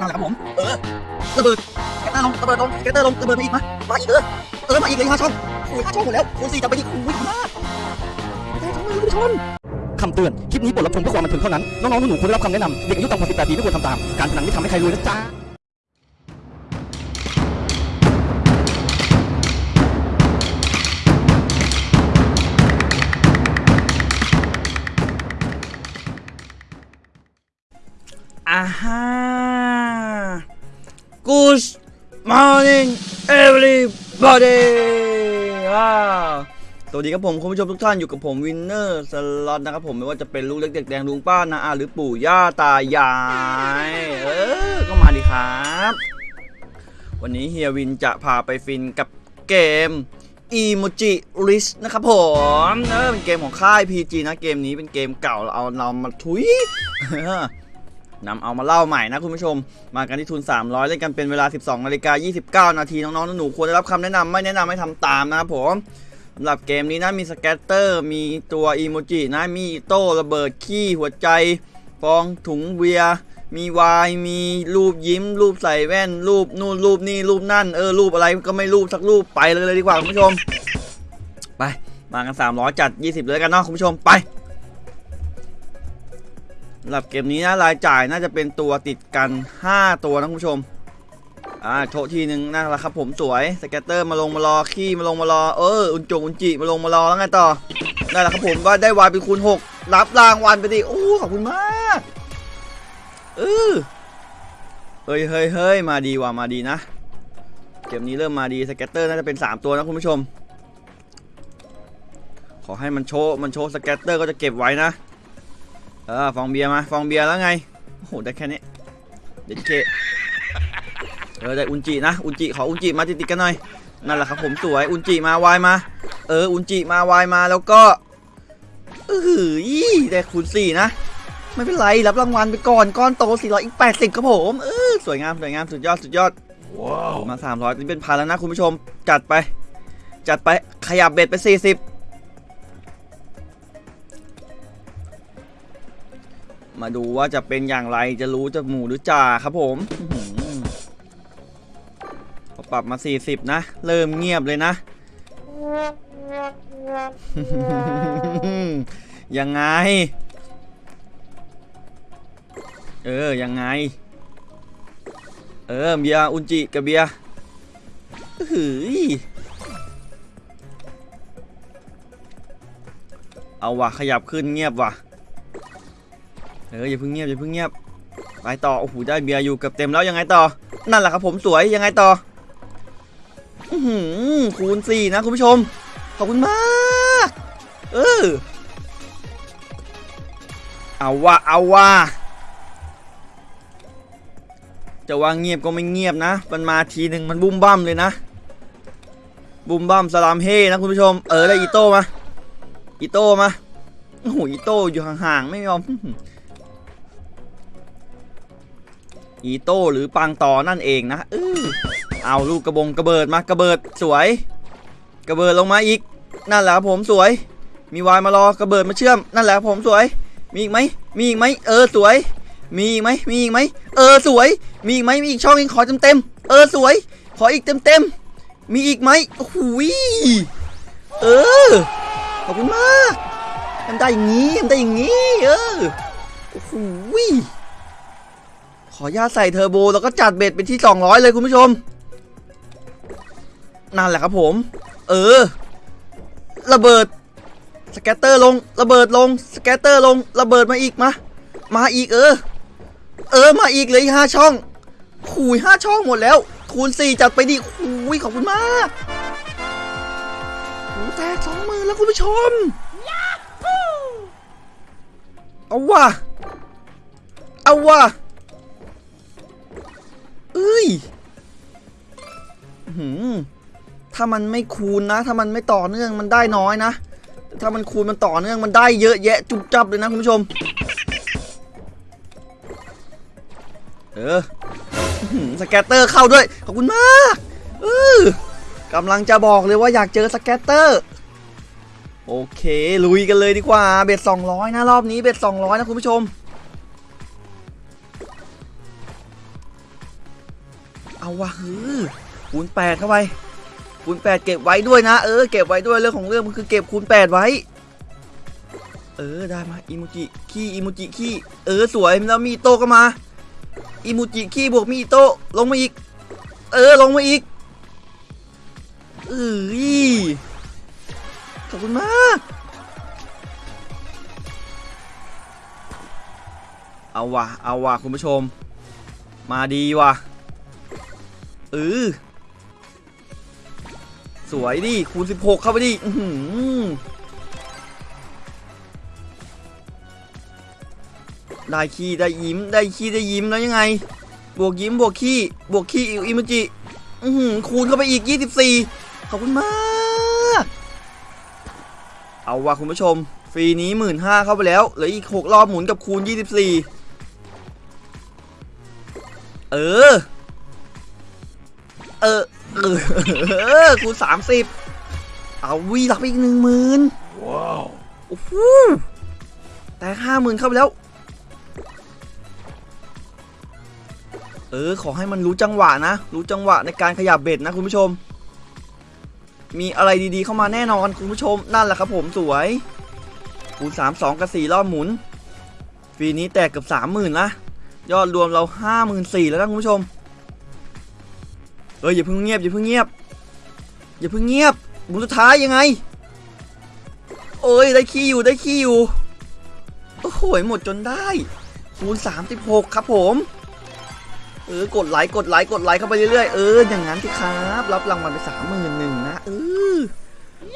นั่นแหละครับผม เออระเบิดแกตเตอร์ลงระเบิดลงแกตเตอร์ลงระเบิดมาอีกมามาอีกเออ เออ มาอีกเลยห้าช่องโอ้ยห้าช่องหมดแล้วคูณสี่จะไปอีกอุ้ยมากแต่ช่องมือคุณผู้ชมคำเตือน คลิปนี้บทรับชมเพื่อความบันเทิงเท่านั้น น้องๆหนูๆควรได้รับคำแนะนำเด็กอายุต่ำกว่า18ปีไม่ควรทำตาม การพนันไม่ทำให้ใครรวยนะจ๊ะ อ่าฮะ Good morning everybody ว้าวสวัสดีครับผมคุณผู้ชมทุกท่านอยู่กับผมวินเนอร์สล็อตนะครับผมไม่ว่าจะเป็นลูกเล็กเด็กแดงลุงป้านาอาหรือปู่ย่าตายาย เออ ก็มาดีครับ วันนี้เฮียวินจะพาไปฟินกับเกม Emoji Riches นะครับผมเออเป็นเกมของค่าย PG นะเกมนี้เป็นเกมเก่าเราเอาเรามาทุย นำเอามาเล่าใหม่นะคุณผู้ชม มากันที่ทุน 300 เล่นกันเป็นเวลา 12นาฬิกา29 นาที น้องๆหนูๆควรได้รับคำแนะนำไม่แนะนำให้ทำตามนะครับผมสำหรับเกมนี้นะมีสแกตเตอร์ มีตัวอีโมจินะมีโต้ระเบิดขี้หัวใจฟองถุงเบียมีวายมีรูปยิ้ม รูปใส่แว่น รูปนู่นรูปนี่รูปนั่นเออรูปอะไรก็ไม่รูปสักรูปไปเลยเลยดีกว่าคุณผู้ชม ไปมากัน 300 จัด 20 เลยกันเนาะคุณผู้ชมไป สำหรับเกมนี้นะรายจ่ายน่าจะเป็นตัวติดกัน 5 ตัวนะคุณผู้ชมอ่าโชว์ทีหนึ่งนั่นแหละครับผมสวย scatter มาลงมารอขี้มาลงมารอเอออุนจงอุนจิมาลงมารอแล้วไงต่อนั่นแหละครับผมว่าได้วายเป็นคูณ6 รับรางวัลไปดิโอ้ขอบคุณมากเออเฮ้ยเฮ้ยเฮ้ยมาดีว่ะมาดีนะเกมนี้เริ่มมาดี scatter น่าจะเป็น 3 ตัวนะคุณผู้ชม ขอให้มันโชว์มันโชว์ scatter ก็จะเก็บไว้นะ เออฟองเบียร์มาฟองเบียร์แล้วไงโอ้โหได้แค่นี้เด็ดเคเออได้อุนจินะอุนจิขออุนจิมาติดๆกันหน่อยนั่นแหละครับผมสวยอุนจิมาวายมา เอออุนจิมาวายมาแล้วก็เออได้คูณสี่นะไม่เป็นไรรับรางวัลไปก่อนก้อนโต400อีก80ครับผมเออสวยงามสวยงามสุดยอดสุดยอดว้าวมา300นี่เป็นพันแล้วนะคุณผู้ชมจัดไป จัดไปขยับเบ็ดไป 40 มาดูว่าจะเป็นอย่างไรจะรู้จะหมูหรือจ่าครับผมพอปรับมา 40 นะ เริ่มเงียบเลยนะ ยังไง เออ ยังไง เออ เบียอุนจิกับเบียหืยเอาว่ะ ขยับขึ้นเงียบว่ะ เอออย่าเพิ่งเงียบอย่าเพิ่งเงียบไปต่อโอ้โหได้เบียร์อยู่เกือบเต็มแล้วยังไงต่อ นั่นแหละครับผมสวยยังไงต่ออื้อหือคูณสี่นะคุณผู้ชม ขอบคุณมากเออเอาว่าเอาว่าจะว่าเงียบก็ไม่เงียบนะ มันมาทีหนึ่งมันบุ้มบ้ามเลยนะ บุ้มบ้ามสลามเฮนะคุณผู้ชม เออได้อีโต้มา อีโต้มา โอ้โหอีโต้อยู่ห่างๆไม่ยอม อีโต้หรือปังต่อนั่นเองนะเออเอาลูกกระบงกระเบิดมากระเบิดสวย กระเบิดลงมาอีก นั่นแหละครับผมสวย มีวายมารอกระเบิดมาเชื่อม นั่นแหละครับผมสวย มีอีกไหมมีอีกไหมเออสวย มีอีกไหมมีอีกไหมเออสวย มีอีกไหมมีอีกช่องอีกขอเต็มเต็มๆเออสวย ขออีกเต็มเต็มๆมีอีกไหมโอ้โหยเออขอบคุณมากมันได้อย่างงี้มันได้อย่างงี้เออโอ้โหย ออนุญาตใส่เทอร์โบแล้วก็จัดเบ็ดไปที่ 200 เลยคุณผู้ชม นั่นแหละครับผม เออ ระเบิด scatter ลง ระเบิดลง scatter ลง ระเบิดมาอีกมา มาอีกเออ เออ มาอีกเลยห้าช่องขุยห้าช่องหมดแล้ว คูณสี่จัดไปดิขุยขอบคุณมากโอ้แตกสองหมื่นแล้วคุณผู้ชมเอาว่ะเอาว่ะ เอ้ยหือถ้ามันไม่คูณนะ ถ้ามันไม่ต่อเนื่องมันได้น้อยนะ ถ้ามันคูณมันต่อเนื่องมันได้เยอะแยะ จุบจับเลยนะคุณผู้ชม เอออื้อหือ scatter เข้าด้วย ขอบคุณมากเออกำลังจะบอกเลยว่าอยากเจอ scatter โอเค ลุยกันเลยดีกว่า bet 200 นะ รอบนี้ bet 200 นะคุณผู้ชม เอาวะเออคูณแปดเข้าไปคูณแปดเก็บไว้ด้วยนะ เออเก็บไว้ด้วยเรื่องของเรื่องมันคือเก็บคูณแปดไว้ เออได้มาอิมูจิขี้อิมูจิขี้เออสวยแล้วมีโต้ก็มาอิมูจิขี้บวกมีโต้ลงมาอีก เออลงมาอีกเอ้ยขอบคุณมาก เอาวะเอาวะคุณผู้ชม มาดีว่ะ เออสวยดิ คูณ 16 เข้าไปดิอืได้ขี้ได้ยิ้ม ได้ขี้ได้ยิ้มแล้วยังไง บวกยิ้มบวกขี้บวกขี้อิมจิอื้อหือคูณเข้าไปอีก 24 ขอบคุณมาก เอาว่ะคุณผู้ชม ฟรีนี้ 15,000เข้าไปแล้วเหลืออีก 6 รอบหมุนกับคูณ 24 เออ เออเออเออคูณ30เอาวีรับไปอีกหนึ่งหมื่นว้าวโอ้โหแต่ห้าหมื่นเข้าไปแล้ว เออ ขอให้มันรู้จังหวะนะ รู้จังหวะในการขยับเบ็ดนะคุณผู้ชม มีอะไรดีๆเข้ามาแน่นอนคุณผู้ชมนั่นแหละครับผมสวยคูณ3 2กับ4รอบหมุนฟรีนี้แตกเกับ30,000นะยอดรวมเรา54,000แล้วนะคุณผู้ชม เอออย่าเพิ่งเงียบอย่าเพิ่งเงียบอย่าเพิ่งเงียบหมุนสุดท้ายยังไงโอ้ยได้ขี้อยู่ได้ขี้อยู่โอ้โหหมดจนได้คูณ36 ครับผม เออกดไลค์กดไลค์กดไลค์เข้าไปเรื่อยๆเอออย่างนั้นสิครับ รับรางวัลไปสามหมื่นหนึ่งนะเออ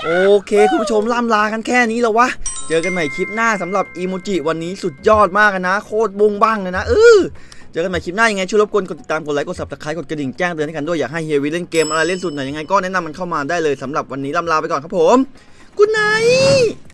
โอเค คุณผู้ชมล่ำลากันแค่นี้แล้ววะ เจอกันใหม่คลิปหน้าสำหรับอีโมจิวันนี้สุดยอดมากนะ โคตรบุ้งบ้างเลยนะเออ เจอกันใหม่คลิปหน้ายังไงช่วยรบกวนกดติดตามกดไลค์กด subscribe กดกระดิ่งแจ้งเตือนให้กันด้วยอยากให้เฮียวีเล่นเกมอะไรเล่นสุดไหนยังไงก็แนะนำมันเข้ามาได้เลยสำหรับวันนี้ล่ำลาไปก่อนครับผม good night